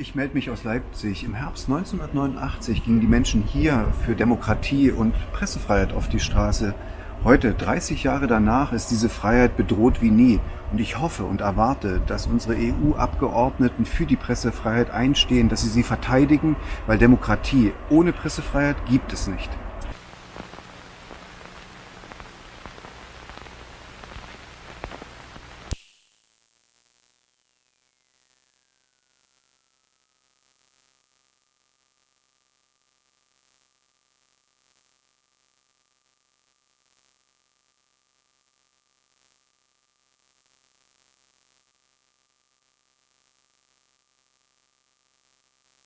Ich melde mich aus Leipzig. Im Herbst 1989 gingen die Menschen hier für Demokratie und Pressefreiheit auf die Straße. Heute, 30 Jahre danach, ist diese Freiheit bedroht wie nie. Und ich hoffe und erwarte, dass unsere EU-Abgeordneten für die Pressefreiheit einstehen, dass sie sie verteidigen, weil Demokratie ohne Pressefreiheit gibt es nicht.